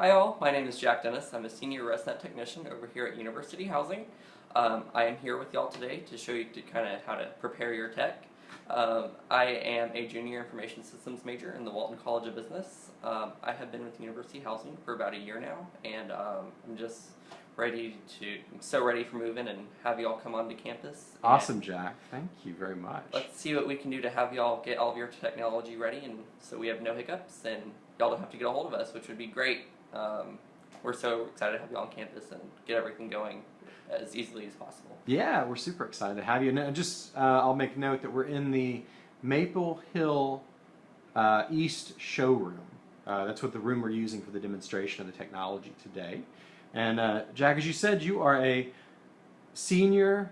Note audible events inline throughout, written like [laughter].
Hi all, my name is Jack Dennis. I'm a senior ResNet technician over here at University Housing. Um, I am here with y'all today to show you to kind of how to prepare your tech. Um, I am a junior information systems major in the Walton College of Business. Um, I have been with University Housing for about a year now and um, I'm just ready to, I'm so ready for moving and have y'all come onto campus. Awesome, Jack. Thank you very much. Let's see what we can do to have y'all get all of your technology ready and so we have no hiccups and y'all don't have to get a hold of us, which would be great. Um, we're so excited to have you on campus and get everything going as easily as possible. Yeah, we're super excited to have you. And just, uh, I'll make note that we're in the Maple Hill uh, East showroom. Uh, that's what the room we're using for the demonstration of the technology today. And uh, Jack, as you said, you are a senior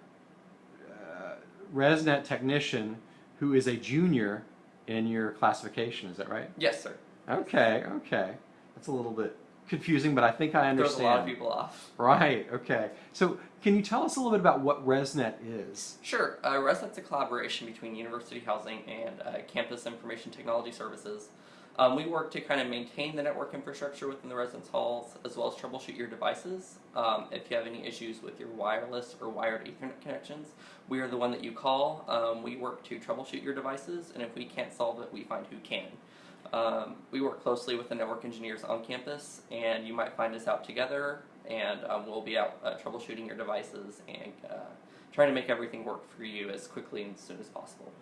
uh, ResNet technician who is a junior in your classification. Is that right? Yes, sir. Okay, okay. That's a little bit confusing, but I think I Throws understand. a lot of people off. Right, okay. So can you tell us a little bit about what ResNet is? Sure. Uh, ResNet's a collaboration between University Housing and uh, Campus Information Technology Services. Um, we work to kind of maintain the network infrastructure within the residence halls as well as troubleshoot your devices. Um, if you have any issues with your wireless or wired Ethernet connections, we are the one that you call. Um, we work to troubleshoot your devices, and if we can't solve it, we find who can. Um, we work closely with the network engineers on campus, and you might find us out together, and um, we'll be out uh, troubleshooting your devices and uh, trying to make everything work for you as quickly and as soon as possible.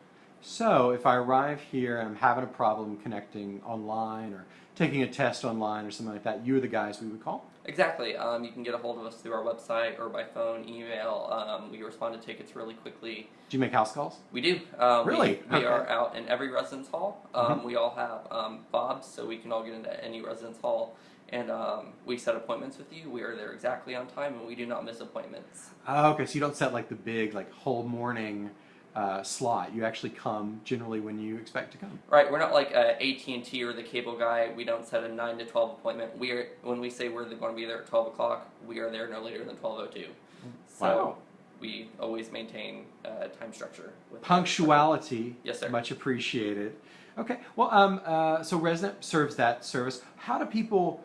So if I arrive here and I'm having a problem connecting online or taking a test online or something like that, you're the guys we would call? Exactly. Um, you can get a hold of us through our website or by phone, email. Um, we respond to tickets really quickly. Do you make house calls? We do. Um, Really? We, we Okay. are out in every residence hall. Um, Mhm. We all have um, fobs, so we can all get into any residence hall. And um, we set appointments with you. We are there exactly on time, and we do not miss appointments. Oh, okay, so you don't set like the big like whole morning uh, slot. You actually come generally when you expect to come. Right, we're not like uh, AT and T or the cable guy. We don't set a nine to twelve appointment. We are when we say we're going to be there at twelve o'clock. We are there no later than twelve o two. So Wow. we always maintain uh, time structure. With Punctuality. Yes, sir. Much appreciated. Okay, well, um, uh, so ResNet serves that service. How do people,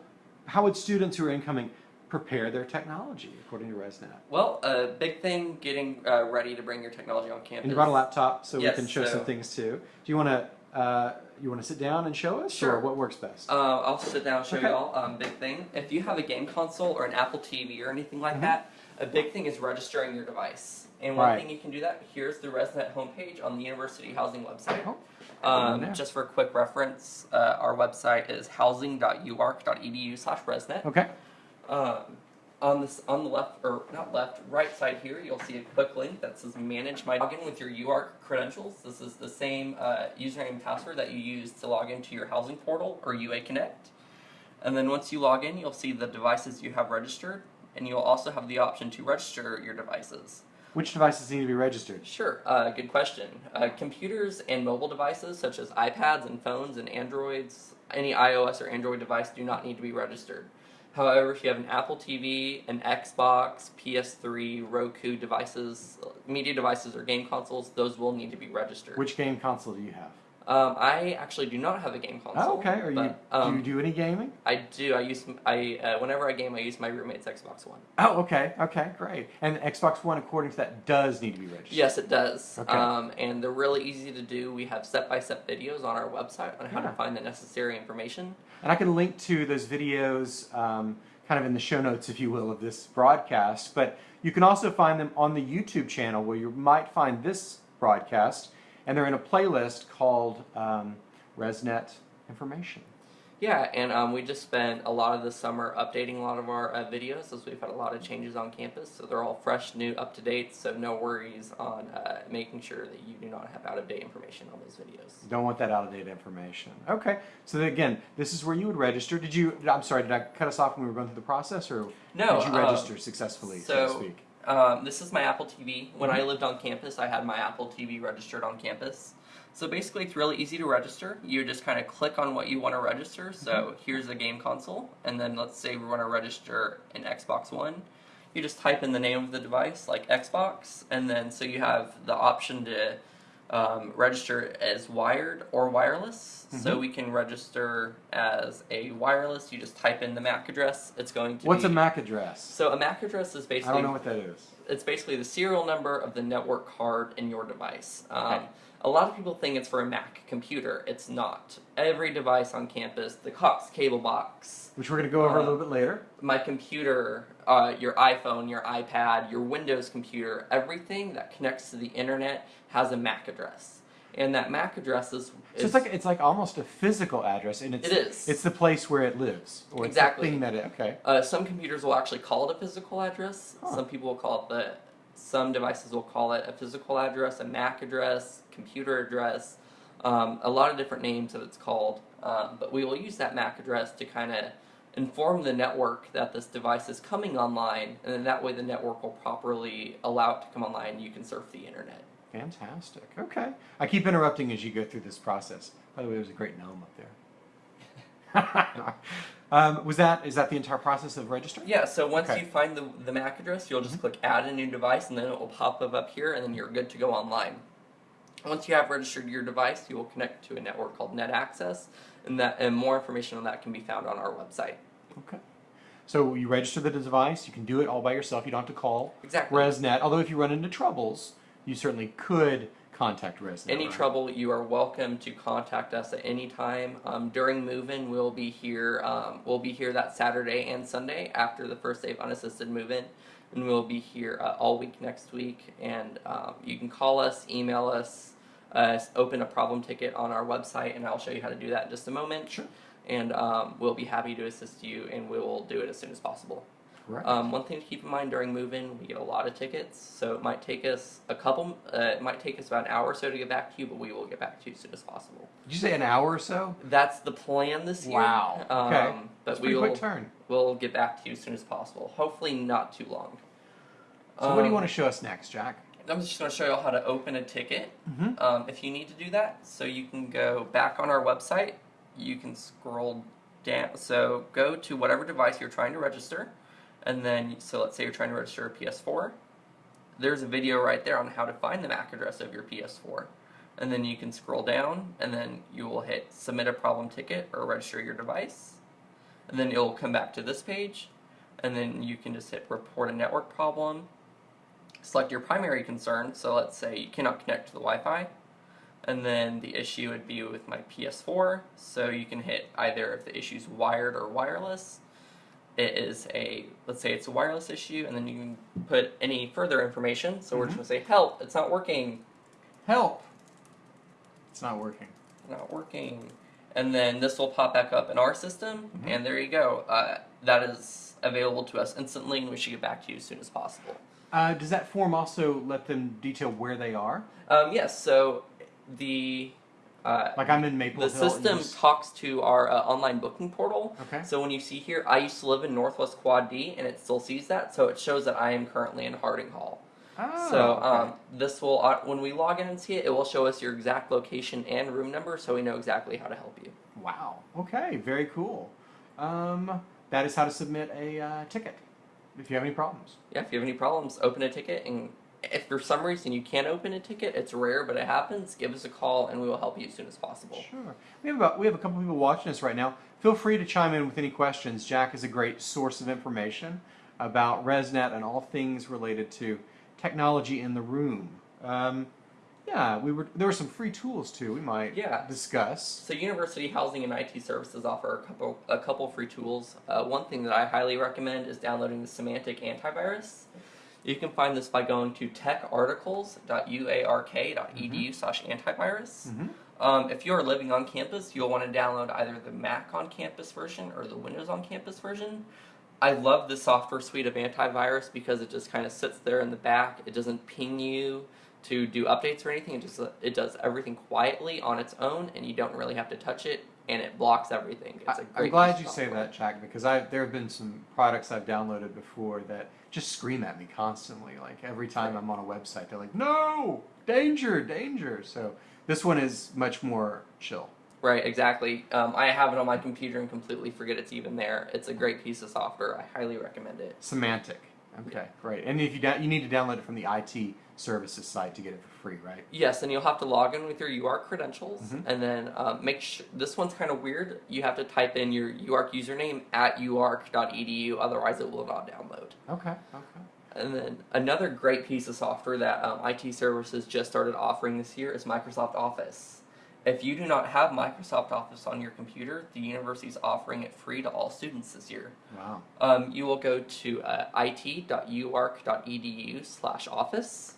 how would students who are incoming prepare their technology according to ResNet? Well, a big thing getting uh, ready to bring your technology on campus. And you brought a laptop, so Yes, we can show so- some things too. Do you want to uh, you want to sit down and show us, Sure. or what works best? Uh, I'll sit down and show Okay. y'all. Um, big thing. If you have a game console or an Apple TV or anything like Mhm. that, a big thing is registering your device. And one Right. thing you can do that. Here's the ResNet homepage on the University Housing website. Oh, Um, just for a quick reference, uh, our website is housing.uark.edu slash resnet. okay. Um, on this, on the left or not left, right side here, you'll see a quick link that says "Manage my login with your UARK credentials." This is the same uh, username and password that you use to log into your housing portal or UA Connect. And then once you log in, you'll see the devices you have registered, and you'll also have the option to register your devices. Which devices need to be registered? Sure, uh, good question. Uh, computers and mobile devices such as iPads and phones and Androids, any iOS or Android device do not need to be registered. However, if you have an Apple TV, an Xbox, PS3, Roku devices, media devices, or game consoles, those will need to be registered. Which game console do you have? Um, I actually do not have a game console. Oh, okay. Are you um, do you do any gaming? I do. I use I uh, whenever I game, I use my roommate's Xbox One. Oh, okay, okay, great. And Xbox One, according to that, does need to be registered. Yes, it does. Okay. Um, and they're really easy to do. We have step-by-step videos on our website on how Yeah. to find the necessary information. And I can link to those videos um, kind of in the show notes, if you will, of this broadcast. But you can also find them on the YouTube channel where you might find this broadcast. And they're in a playlist called um, ResNet Information. Yeah, and um, we just spent a lot of the summer updating a lot of our uh, videos as we've had a lot of changes on campus. So they're all fresh, new, up to date. So no worries on uh, making sure that you do not have out of date information on those videos. Don't want that out of date information. Okay, so then again, this is where you would register. Did you? I'm sorry, did I cut us off when we were going through the process, or No, did you um, register successfully, so, to speak? Um, this is my Apple TV. When Mm-hmm. I lived on campus, I had my Apple TV registered on campus. So basically, it's really easy to register. You just kind of click on what you want to register. So Mm-hmm. here's a game console, and then let's say we want to register an Xbox One. You just type in the name of the device, like Xbox, and then so you have the option to um, register as wired or wireless. So we can register as a wireless. You just type in the MAC address. It's going to What's be, a MAC address? So a MAC address is basically... I don't know what that is. it's basically the serial number of the network card in your device. Um, Okay. A lot of people think it's for a Mac computer. It's not. Every device on campus, the Cox cable box, Which we're going to go over a Uh, little bit later. my computer, uh, your iPhone, your iPad, your Windows computer, everything that connects to the internet has a MAC address. And that MAC address is, So it's like it's like almost a physical address, and it's It is. it's the place where it lives, or it's Exactly. the thing that it. Okay. Uh, some computers will actually call it a physical address. Huh. Some people will call it the. Some devices will call it a physical address, a MAC address, computer address, um, a lot of different names that it's called. Um, but we will use that MAC address to kind of inform the network that this device is coming online, and then that way the network will properly allow it to come online. and You can surf the internet. Fantastic. Okay. I keep interrupting as you go through this process. By the way, there's a great gnome up there. [laughs] um, was that is that the entire process of registering? Yeah, so once Okay. you find the, the MAC address, you'll just click add a new device and then it will pop up up here and then you're good to go online. Once you have registered your device, you will connect to a network called NetAccess and that and more information on that can be found on our website. Okay. So you register the device. You can do it all by yourself. You don't have to call Exactly. ResNet. Although if you run into troubles, you certainly could contact ResNet. Any right? trouble, you are welcome to contact us at any time. Um, during move-in, we'll be here. Um, we'll be here that Saturday and Sunday after the first day of unassisted move-in, and we'll be here uh, all week next week. And um, you can call us, email us, uh, open a problem ticket on our website, and I'll show you how to do that in just a moment. Sure. And um, we'll be happy to assist you, and we will do it as soon as possible. Correct. Um, one thing to keep in mind during move-in, we get a lot of tickets, so it might take us a couple. Uh, it might take us about an hour or so to get back to you, but we will get back to you as soon as possible. Did you say an hour or so? That's the plan this year. Wow. Um, Okay. But That's we will quick turn. we'll get back to you as soon as possible. Hopefully, not too long. So what do you Um, want to show us next, Jack? I'm just going to show you all how to open a ticket. Mm-hmm. Um, if you need to do that, so you can go back on our website. You can scroll down. So go to whatever device you're trying to register, and then so let's say you're trying to register a PS4. There's a video right there on how to find the MAC address of your PS4, and then you can scroll down, and then you will hit submit a problem ticket or register your device, and then it'll come back to this page, and then you can just hit report a network problem select your primary concern. So let's say you cannot connect to the Wi-Fi, and then the issue would be with my PS4. So you can hit either if the issue is wired or wireless. It is a let's say it's a wireless issue, and then you can put any further information. So we're just Mhm. gonna say help. It's not working. Help. It's not working. Not working. And then this will pop back up in our system, Mhm. and there you go. Uh, that is available to us instantly, and we should get back to you as soon as possible. Uh, does that form also let them detail where they are? Um, yes. So the uh, Like I'm in Maple the Hill. system s- talks to our uh, online booking portal. Okay. So when you see here, I used to live in Northwest Quad D, and it still sees that, so it shows that I am currently in Harding Hall. Oh, so okay. um, this will, uh, when we log in and see it, it will show us your exact location and room number, so we know exactly how to help you. Wow. Okay. Very cool. Um, that is how to submit a uh, ticket. If you have any problems. Yeah, if you have any problems, open a ticket, and if for some reason you can't open a ticket, it's rare, but it happens. Give us a call, and we will help you as soon as possible. Sure. We have about we have a couple people watching us right now. Feel free to chime in with any questions. Jack is a great source of information about ResNet and all things related to technology in the room. Um, yeah, we were there were some free tools too. We might Yeah. discuss. So University Housing and IT Services offer a couple a couple free tools. Uh, one thing that I highly recommend is downloading the Symantec Antivirus. You can find this by going to techarticles.uark.edu slash antivirus. hmm Um, if you are living on campus, you'll want to download either the Mac on campus version or the Windows on campus version. I love the software suite of antivirus because it just kind of sits there in the back. It doesn't ping you to do updates or anything. It just it does everything quietly on its own, and you don't really have to touch it, and it blocks everything. It's a great. am glad you of say that, Jack, because I there have been some products I've downloaded before that just scream at me constantly. Like every time I'm on a website, they're like, "No, danger, danger." So this one is much more chill. Right, exactly. Um, I have it on my computer and completely forget it's even there. It's a great piece of software. I highly recommend it. Symantec. Okay, great. And if you you need to download it from the IT services site to get it for free, right? Yes, and you'll have to log in with your UARK credentials, Mhm. and then um, make sure. This one's kind of weird. You have to type in your UARK username at uark.edu, otherwise it will not download. Okay, okay. And then another great piece of software that um, IT services just started offering this year is Microsoft Office. If you do not have Microsoft Office on your computer, the university is offering it free to all students this year. Wow. Um, you will go to uh, it.uark.edu slash office.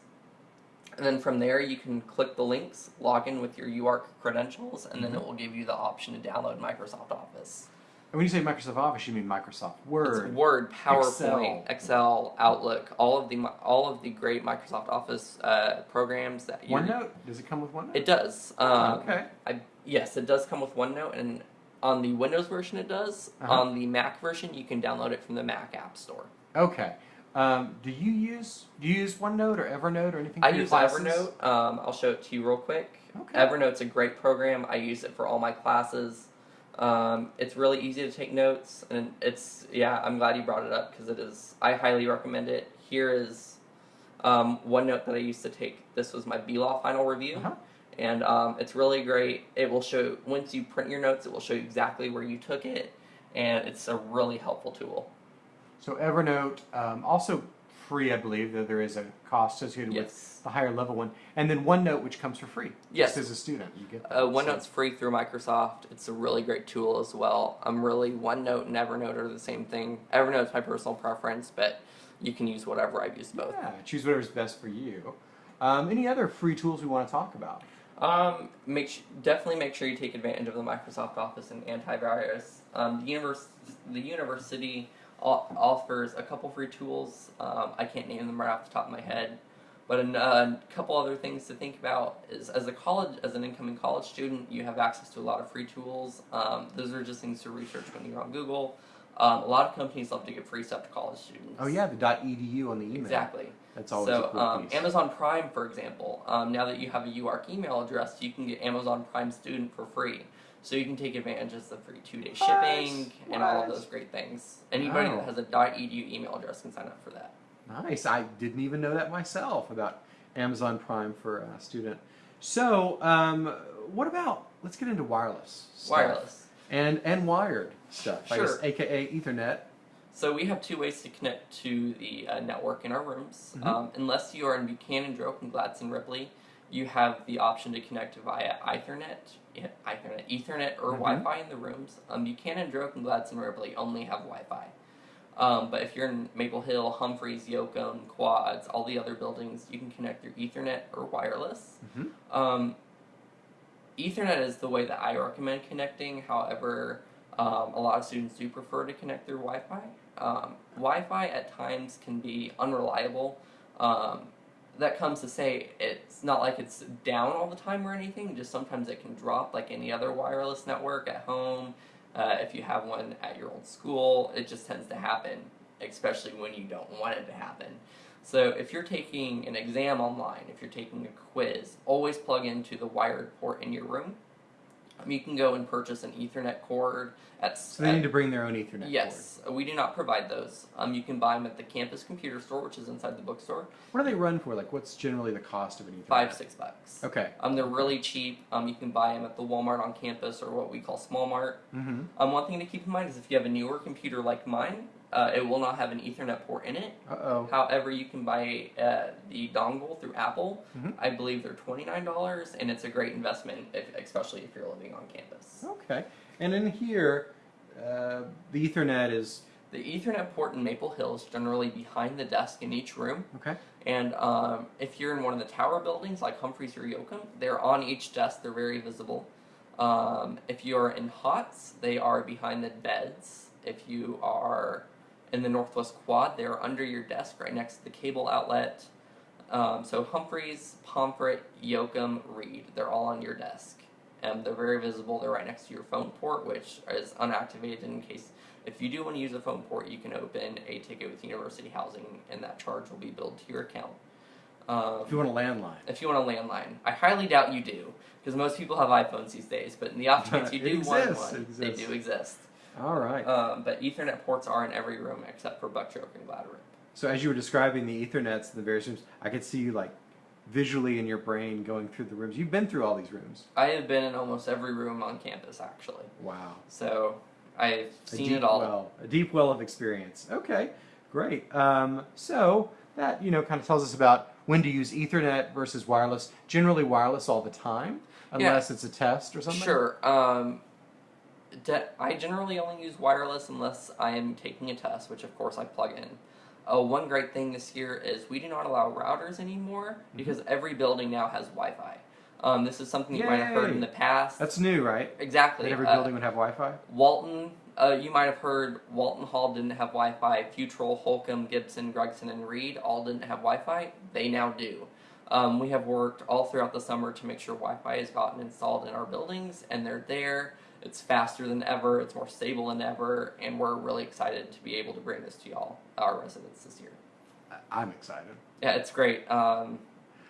And then from there, you can click the links, log in with your UARK credentials, and then Mhm. it will give you the option to download Microsoft Office. And when you say Microsoft Office, you mean Microsoft Word. It's Word, PowerPoint, Excel. Excel, Outlook, all of the all of the great Microsoft Office uh, programs that you OneNote? Does it come with OneNote? It does. Um, okay. I, yes, it does come with OneNote, and on the Windows version, it does. Uh-huh. On the Mac version, you can download it from the Mac App Store. Okay. Um, do you use do you use OneNote or Evernote or anything? I use classes? Evernote. Um, I'll show it to you real quick. Okay. Evernote's a great program. I use it for all my classes. Um, it's really easy to take notes, and it's yeah. I'm glad you brought it up because it is. I highly recommend it. Here is um, one note that I used to take. This was my B Law final review, Uh-huh. and um, it's really great. It will show once you print your notes, it will show you exactly where you took it, and it's a really helpful tool. So Evernote, um, also free, I believe, though there is a cost associated with the higher level one, and then OneNote, which comes for free. Yes. Just as a student, you get. That. Uh, So- OneNote's free through Microsoft. It's a really great tool as well. I'm really OneNote and Evernote are the same thing. Evernote's my personal preference, but you can use whatever. I've used both. Yeah, choose whatever's best for you. Um, any other free tools we want to talk about? Um, make definitely make sure you take advantage of the Microsoft Office and antivirus. Um, the univers- the university offers a couple free tools. Um, I can't name them right off the top of my head, but a uh, couple other things to think about is as a college, as an incoming college student, you have access to a lot of free tools. Um, those are just things to research when you're on Google. Um, a lot of companies love to give free stuff to college students. Oh yeah, the .edu on the email. Exactly. That's always a So, cool um, piece. Amazon Prime, for example, um, now that you have a UARK email address, you can get Amazon Prime Student for free. So you can take advantage of the free two-day shipping and all of those great things. Anybody Wow. that has a .edu email address can sign up for that. Nice. I didn't even know that myself about Amazon Prime for a student. So, um, what about? Let's get into wireless. stuff. Wireless. and and wired stuff. I guess, Sure. AKA Ethernet. So we have two ways to connect to the uh, network in our rooms. Mhm. Um, unless you are in Buchanan, Droke, and Gladson, Ripley, you have the option to connect via Ethernet, Ethernet, Ethernet, or Mhm. Wi-Fi in the rooms. Um, Buchanan, Droke, and Gladson, Ripley only have Wi-Fi. Um, but if you're in Maple Hill, Humphreys, Yoakum, Quads, all the other buildings, you can connect through Ethernet or wireless. Mhm. Um, Ethernet is the way that I recommend connecting. However, um, a lot of students do prefer to connect through Wi-Fi. Um, Wi-Fi at times can be unreliable. That comes to say it's not like it's down all the time or anything. Just sometimes it can drop, like any other wireless network at home. Uh, if you have one at your old school, it just tends to happen, especially when you don't want it to happen. So if you're taking an exam online, if you're taking a quiz, always plug into the wired port in your room. Um, you can go and purchase an Ethernet cord at. So they at- need to bring their own Ethernet. Yes, we do not provide those. Um, you can buy them at the campus computer store, which is inside the bookstore. What do they run for? Like, what's generally the cost of an Ethernet? Five six bucks. Okay. Um, they're really cheap. Um, you can buy them at the Walmart on campus or what we call Small Mart. Mm-hmm. Um, one thing to keep in mind is if you have a newer computer like mine, uh, it will not have an Ethernet port in it. Uh oh. However, you can buy uh, the dongle through Apple. Mhm. I believe they're twenty nine dollars, and it's a great investment, if, especially if you're living on campus. Okay. And in here, uh, the Ethernet is The Ethernet port in Maple Hill is generally behind the desk in each room, okay. and um, if you're in one of the tower buildings like Humphreys or Yoakum, they're on each desk. They're very visible. Um, if you're in Hotz, they are behind the beds. If you are in the Northwest Quad, they're under your desk right next to the cable outlet. Um, so Humphreys, Pomfret, Yoakum, Reid, they're all on your desk. Um, they're very visible. They're right next to your phone port, which is unactivated in case if you do want to use a phone port, you can open a ticket with University Housing, and that charge will be billed to your account. Um, If you want a landline. if you want a landline, I highly doubt you do, because most people have iPhones these days. But in the [laughs] off chance you do want one, it they do exist. All right. Um, but Ethernet ports are in every room except for Buckchoke and Gladrip. So as you were describing the Ethernets in the various rooms, I could see you like visually in your brain going through the rooms. You've been through all these rooms. I have been in almost every room on campus actually, Wow. so I've seen deep it all. well, a deep well of experience. Okay, great. Um, so that you know kind of tells us about when to use Ethernet versus wireless. Generally wireless all the time, unless it's a test or something. Sure. Um, I generally only use wireless unless I am taking a test, which of course I plug in. Uh, one great thing this year is we do not allow routers anymore Mm-hmm. because every building now has Wi-Fi. Um, this is something you might have heard in the past. That's new, right? exactly. That every Uh, building would have Wi-Fi. Walton, uh, you might have heard Walton Hall didn't have Wi-Fi. Futrall, Holcombe, Gibson, Gregson, and Reid all didn't have Wi-Fi. They now do. Um, we have worked all throughout the summer to make sure Wi-Fi has gotten installed in our buildings, and they're there. It's faster than ever. It's more stable than ever, and we're really excited to be able to bring this to y'all, our residents, this year. I'm excited. Yeah, it's great. Um,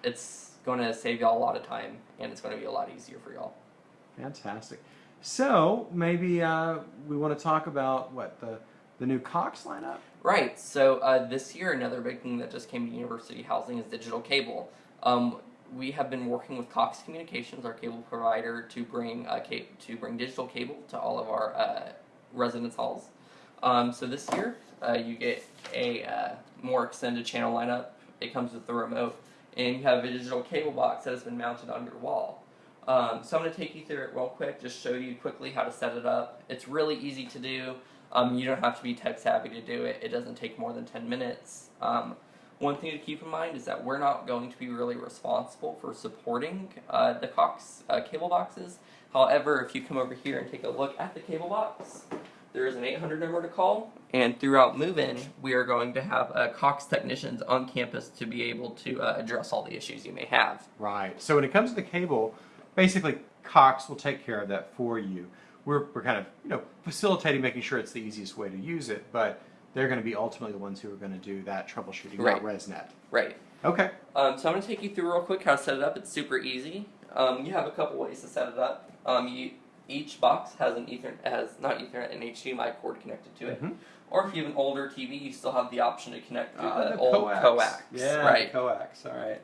it's going to save y'all a lot of time, and it's going to be a lot easier for y'all. Fantastic. So maybe uh, we want to talk about what the the new Cox lineup. Right. So uh, this year, another big thing that just came to University Housing is digital cable. Um, we have been working with Cox Communications, our cable provider, to bring uh, to bring digital cable to all of our uh, residence halls. Um, so this year, uh, you get a uh, more extended channel lineup. It comes with the remote, and you have a digital cable box that has been mounted on your wall. Um, so I'm going to take you through it real quick, just show you quickly how to set it up. It's really easy to do. Um, you don't have to be tech savvy to do it. It doesn't take more than 10 minutes. One thing to keep in mind is that we're not going to be really responsible for supporting uh, the Cox uh, cable boxes. However, if you come over here and take a look at the cable box, there is an 800 number to call, and throughout move-in, we are going to have uh, Cox technicians on campus to be able to uh, address all the issues you may have. Right. So when it comes to the cable, basically Cox will take care of that for you. We're, we're kind of you know facilitating, making sure it's the easiest way to use it, but they're going to be ultimately the ones who are going to do that troubleshooting, not Right. ResNet. Right. Okay. Um, so I'm going to take you through real quick how to set it up. It's super easy. Um, you have a couple ways to set it up. Um, you, each box has an Ethernet, has not Ethernet, an HDMI cord connected to it. Mhm. Or if you have an older TV, you still have the option to connect through Ah, the, the old coax. coax. Yeah, Right. coax. All right.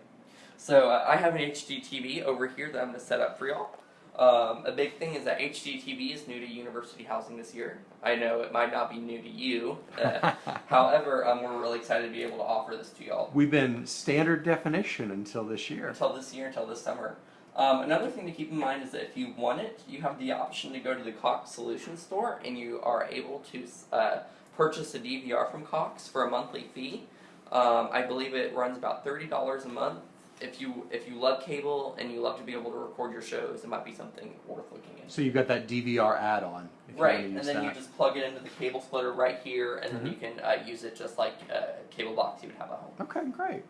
So uh, I have an HD TV over here that I'm going to set up for y'all. Um, a big thing is that HD TV is new to university housing this year. I know it might not be new to you. Uh, [laughs] however, um, we're really excited to be able to offer this to y'all. We've been standard definition until this year. until this year, until this summer. Um, another thing to keep in mind is that if you want it, you have the option to go to the Cox Solutions store and you are able to uh, purchase a DVR from Cox for a monthly fee. Um, I believe it runs about thirty dollars a month. If you if you love cable and you love to be able to record your shows, it might be something worth looking into. So you've got that DVR add-on. If Right, and then that. you just plug it into the cable splitter right here, and Mhm. then you can uh, use it just like a cable box you would have at home. Okay, great.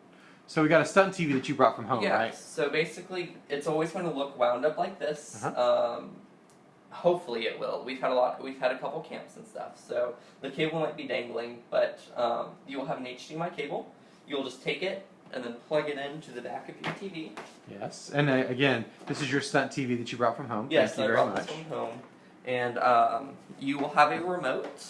So we got a stunt TV that you brought from home, yeah. right? So basically, it's always going to look wound up like this. Uh-huh. Um, hopefully, it will. We've had a lot. We've had a couple camps and stuff. So the cable might be dangling, but um, you will have an HDMI cable. You'll just take it and then plug it into the back of your TV. Yes. And uh, again, this is your stunt TV that you brought from home. Yes, Thank you I very brought much. this one home, and um, you will have a remote.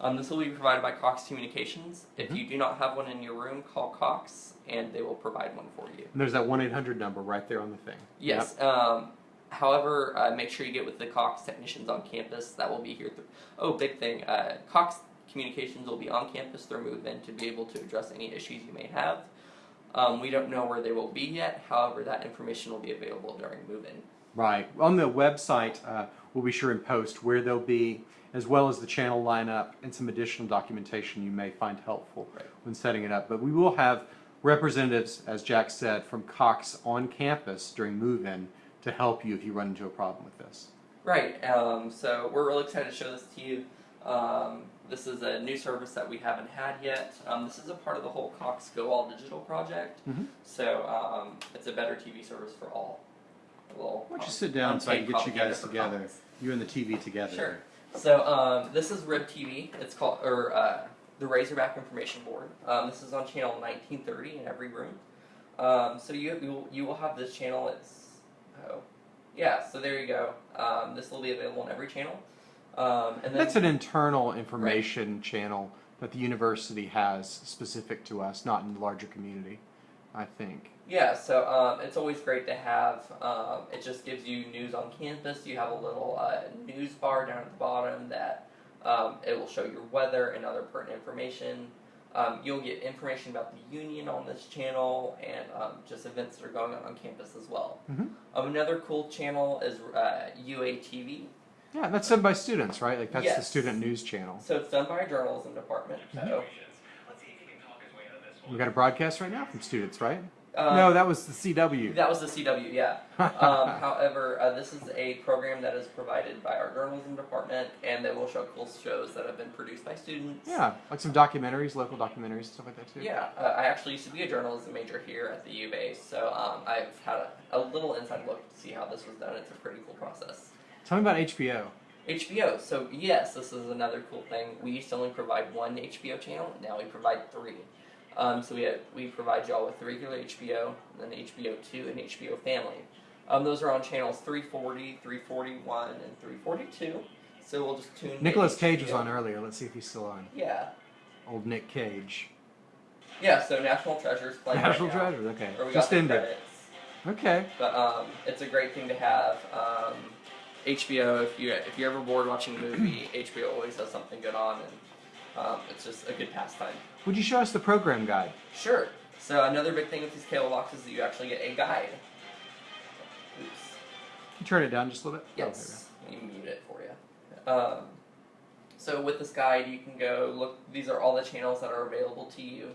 Um, this will be provided by Cox Communications. If Mhm. you do not have one in your room, call Cox, and they will provide one for you. And there's that one eight hundred number right there on the thing. Yes. Um, however, uh, make sure you get with the Cox technicians on campus. That will be here. Oh, big thing. Uh, Cox Communications will be on campus through move-in to be able to address any issues you may have. Um, we don't know where they will be yet. However, that information will be available during move-in. Right. On the website, uh, we'll be sure and post where they'll be, as well as the channel lineup and some additional documentation you may find helpful Right. when setting it up. But we will have representatives, as Jack said, from Cox on campus during move-in to help you if you run into a problem with this. Right. Um, so we're really excited to show this to you. Um, this is a new service that we haven't had yet. Um, this is a part of the whole Cox Go All Digital project. Mhm. So um, it's a better TV service for all. Little, Why don't you sit down so I can get you guys together, Cox. you and the TV together. Sure. So um, this is Rib TV. It's called or uh, the Razorback Information Board. Um, this is on channel 1930 in every room. Um, so you you will, you will have this channel. It's oh yeah. So there you go. Um, this will be available on every channel. Um, and then That's an internal information channel that the university has specific to us, not in the larger community. I think. Yeah, so um, it's always great to have. Um, it just gives you news on campus. You have a little uh, news bar down at the bottom that um, it will show your weather and other pertinent information. Um, you'll get information about the union on this channel and um, just events that are going on on campus as well. Mhm. Um, another cool channel is uh, UATV. Yeah, that's done by students, right? Like that's the student news channel. So it's done by our journalism department. So, We got a broadcast right now from students, right? um, no, that was the CW. that was the CW, yeah. [laughs] Um, however, uh, this is a program that is provided by our journalism department, and they will show cool shows that have been produced by students. yeah, like some documentaries, local documentaries, and stuff like that too. Yeah, uh, I actually used to be a journalism major here at the U base, so um, I've had a, a little inside look to see how this was done. It's a pretty cool process. Tell me about HBO. HBO. So yes, this is another cool thing. We used to only provide one HBO channel. Now we provide three. Um, so we have, we provide y'all with the regular HBO, and then HBO Two and HBO Family. Um, those are on channels 340, 341, and 342. So we'll just tune. Nicolas Cage was on earlier. Let's see if he's still on. Yeah, Old Nick Cage. yeah. So National Treasures playing. National right. Treasure. Okay, just got the ended. credits. Okay. But um, it's a great thing to have. Um, HBO, if you if you're ever bored watching a movie, HBO always has something good on, and um, it's just a good pastime. Would you show us the program guide? Sure. So another big thing with these cable boxes is that you actually get a guide. Oops. Can you turn it down just a little bit? Oh, Yes. Let me mute it for you. Um, so with this guide, you can go look. These are all the channels that are available to you.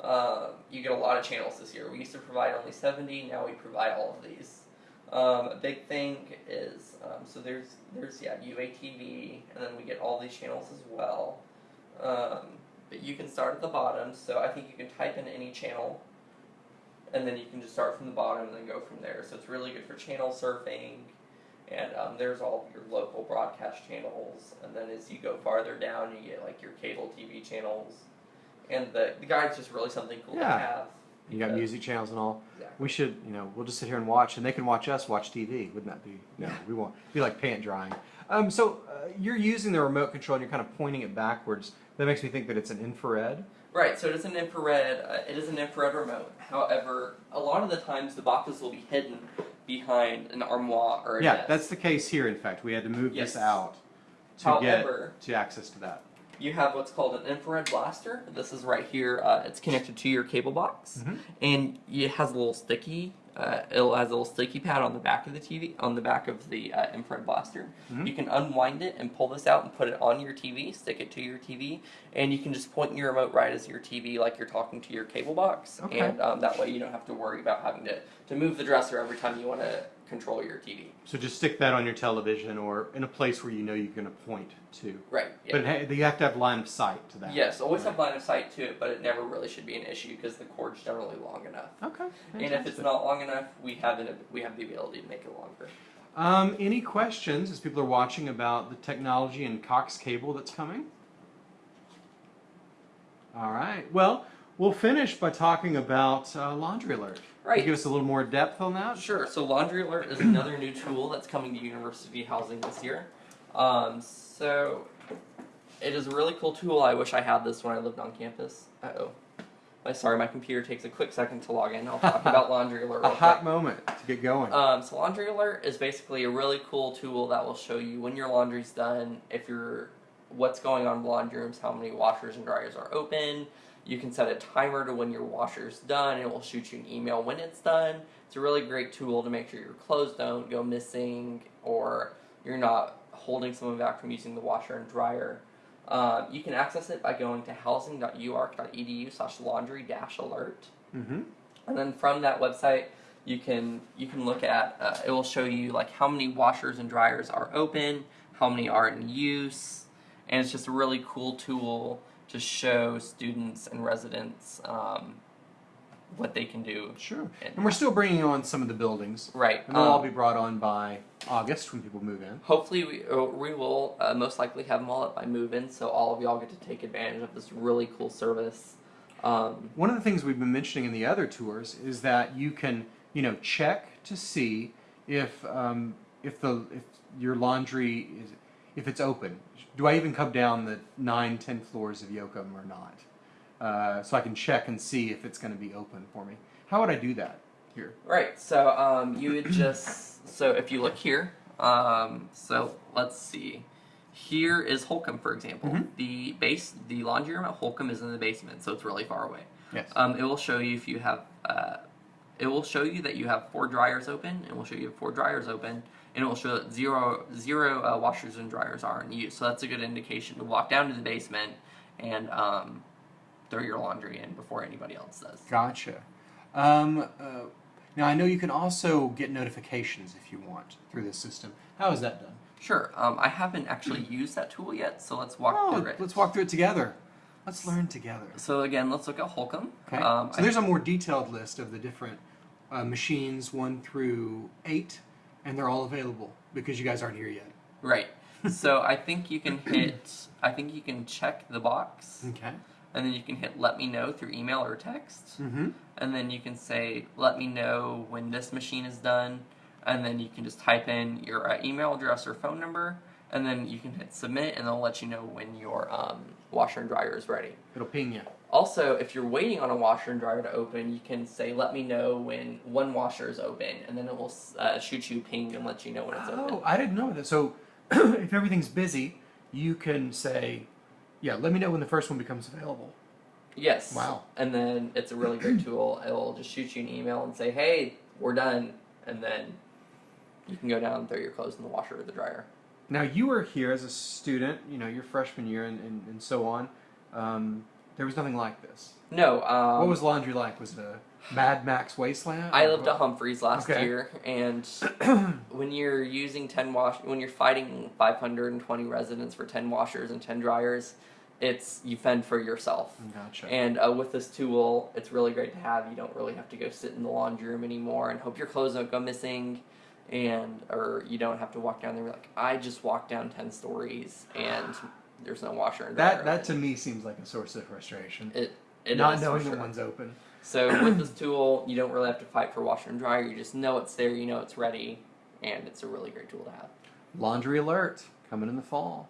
Um, you get a lot of channels this year. We used to provide only 70. Now we provide all of these. Um, a big thing is um, so there's there's yeah UATV, and then we get all these channels as well. Um, but you can start at the bottom. So I think you can type in any channel, and then you can just start from the bottom and then go from there. So it's really good for channel surfing. And um, there's all your local broadcast channels, and then as you go farther down, you get like your cable TV channels, and the the guide's just really something cool to have. You got because- music channels and all. Exactly. We should, you know, we'll just sit here and watch, and they can watch us watch TV. Wouldn't that be? No, Yeah. we won't. Be like pant drying. Um, so uh, you're using the remote control, and you're kind of pointing it backwards. That makes me think that it's an infrared. Right, so it is an infrared. Uh, it is an infrared remote. However, a lot of the times the boxes will be hidden behind an armoire or a Yeah, desk. that's the case here. In fact, we had to move Yes. this out to However, get to access to that. You have what's called an infrared blaster. This is right here. Uh, it's connected to your cable box, Mhm. and it has a little sticky. Uh, it has a little sticky pad on the back of the TV, on the back of the uh, infrared blaster. Mhm. You can unwind it and pull this out and put it on your TV. Stick it to your TV, and you can just point your remote right as your TV, like you're talking to your cable box. Okay. And um, that way, you don't have to worry about having to to move the dresser every time you want to control your TV. So just stick that on your television or in a place where you know you're going to point to. Right. Yeah. But you have to have line of sight to that. Yes, always Right. have line of sight to it, but it never really should be an issue because the cord's generally long enough. Okay. And if it's not long enough, we have an, we have the ability to make it longer. Um, any questions as people are watching about the technology and Cox cable that's coming? All right. Well, we'll finish by talking about uh, Laundry Alert. Can you Right. Give us a little more depth on that. Sure. So Laundry Alert is another new tool that's coming to university housing this year. Um, so it is a really cool tool. I wish I had this when I lived on campus. Uh oh. My sorry, my computer takes a quick second to log in. I'll talk [laughs] about Laundry Alert. A hot quick. moment to get going. Um, so Laundry Alert is basically a really cool tool that will show you when your laundry's done, if you're what's going on in laundry rooms, how many washers and dryers are open. You can set a timer to when your washer is done. It will shoot you an email when it's done. It's a really great tool to make sure your clothes don't go missing or you're not holding someone back from using the washer and dryer. Um, you can access it by going to housing.uark.edu slash laundry dash alert. mm-hmm. And then from that website, you can you can look at uh, it will show you like how many washers and dryers are open, how many are in use, and it's just a really cool tool to show students and residents um, what they can do. Sure. And- And we're still bringing on some of the buildings. Right. And they'll all um, be brought on by August when people move in. Hopefully, we, uh, we will uh, most likely have them all up by move-in, so all of y'all get to take advantage of this really cool service. Um, One of the things we've been mentioning in the other tours is that you can, you know, check to see if um, if the if your laundry is if it's open. Do I even come down the nine, ten floors of Yoakum or not? Uh, so I can check and see if it's going to be open for me. How would I do that here? Right. So um, you would just so if you look here, um, so let's see. Here is Holcombe, for example. Mhm. The base, the laundry room at Holcombe is in the basement, so it's really far away. Yes. Um, it will show you if you have. Uh, it will show you that you have four dryers open. It will show you four dryers open, and it will show that zero zero uh, washers and dryers are in use. So that's a good indication to walk down to the basement and um, throw your laundry in before anybody else does. Gotcha. Um, uh, now I know you can also get notifications if you want through this system. How is that done? Sure. Um, I haven't actually used that tool yet, so let's walk Oh, through it. let's walk through it together. Let's learn together. So again, let's look at Holcombe. Okay. Um, so there's a more detailed list of the different uh, machines, one through eight, and they're all available because you guys aren't here yet. right. so I think you can hit. I think you can check the box, Okay. and then you can hit "Let me know" through email or text, Mm-hmm. and then you can say "Let me know when this machine is done," and then you can just type in your uh, email address or phone number, and then you can hit submit, and they'll let you know when your um, washer and dryer is ready. It'll ping you. Also, if you're waiting on a washer and dryer to open, you can say, "Let me know when one washer is open," and then it will uh, shoot you a ping and let you know when it's Oh, open. Oh, I didn't know that. So [clears throat] if everything's busy, you can say, "Yeah, let me know when the first one becomes available." Yes. Wow. And then it's a really great [clears throat] tool. It'll just shoot you an email and say, "Hey, we're done," and then you can go down and throw your clothes in the washer or the dryer. Now you were here as a student, you know, your freshman year and, and, and so on. Um, there was nothing like this. No. Um, what was laundry like? Was it a Mad Max wasteland? I lived what? at Humphreys last Okay. year, and [clears throat] when you're using ten wash, when you're fighting 520 residents for 10 washers and 10 dryers, it's you fend for yourself. Gotcha. And uh, with this tool, it's really great to have. You don't really have to go sit in the laundry room anymore and hope your clothes don't go missing, and or you don't have to walk down there and be like, I just walked down 10 stories and there's no washer and dryer. that that to me seems like a source of frustration. it, it Not knowing sure. that one's open. So with [clears throat] this tool, you don't really have to fight for washer and dryer. You just know it's there. You know it's ready, and it's a really great tool to have. Laundry alert coming in the fall.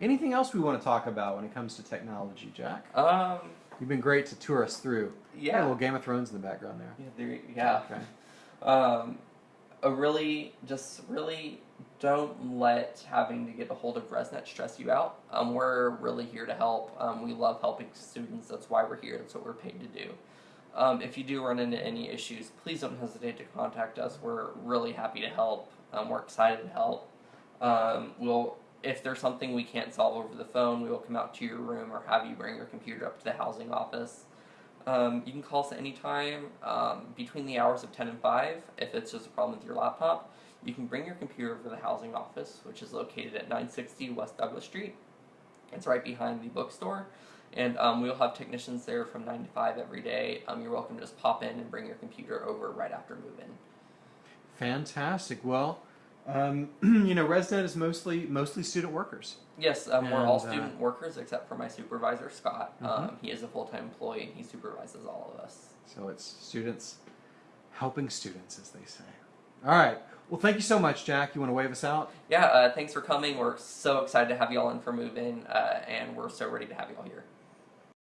Anything else we want to talk about when it comes to technology, Jack? Um, You've been great to tour us through. Got a yeah, little Game of Thrones in the background there. yeah, there, yeah. Okay. Um, a really, just really don't let having to get a hold of ResNet stress you out. Um, we're really here to help. Um, we love helping students. That's why we're here. That's what we're paid to do. Um, if you do run into any issues, please don't hesitate to contact us. We're really happy to help. Um, we're excited to help. Um, we'll, if there's something we can't solve over the phone, we will come out to your room or have you bring your computer up to the housing office. Um, you can call us at any time between the hours of 10 and 5 if it's just a problem with your laptop. You can bring your computer over to the housing office, which is located at 960 West Douglas Street. It's right behind the bookstore. And um, we'll have technicians there from 9 to 5 every day. Um, you're welcome to just pop in and bring your computer over right after move in. Fantastic. Well, um, [clears throat] you know, ResNet is mostly mostly student workers. Yes, um, we're all And, uh, student workers except for my supervisor, Scott. Mhm. Um, he is a full time employee and he supervises all of us. So it's students helping students, as they say. All right. Well, thank you so much, Jack. You want to wave us out? Yeah, uh, thanks for coming. We're so excited to have you all in for move in, uh, and we're so ready to have you all here.